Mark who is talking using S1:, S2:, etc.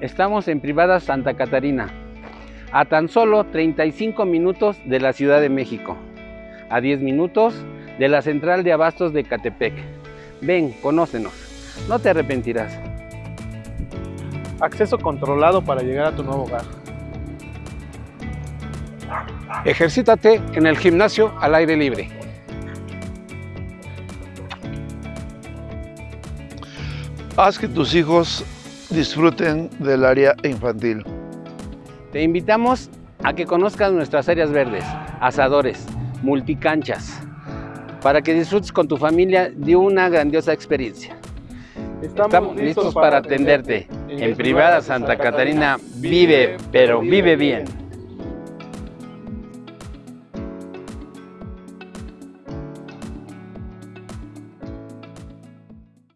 S1: Estamos en Privada Santa Catarina, a tan solo 35 minutos de la Ciudad de México, a 10 minutos de la Central de Abastos de Catepec. Ven, conócenos, no te arrepentirás.
S2: Acceso controlado para llegar a tu nuevo hogar.
S3: Ejercítate en el gimnasio al aire libre.
S4: Haz que tus hijos disfruten del área infantil.
S1: Te invitamos a que conozcas nuestras áreas verdes, asadores, multicanchas, para que disfrutes con tu familia de una grandiosa experiencia. Estamos, listos para atenderte. En Privada Santa Catarina vive, pero vive bien.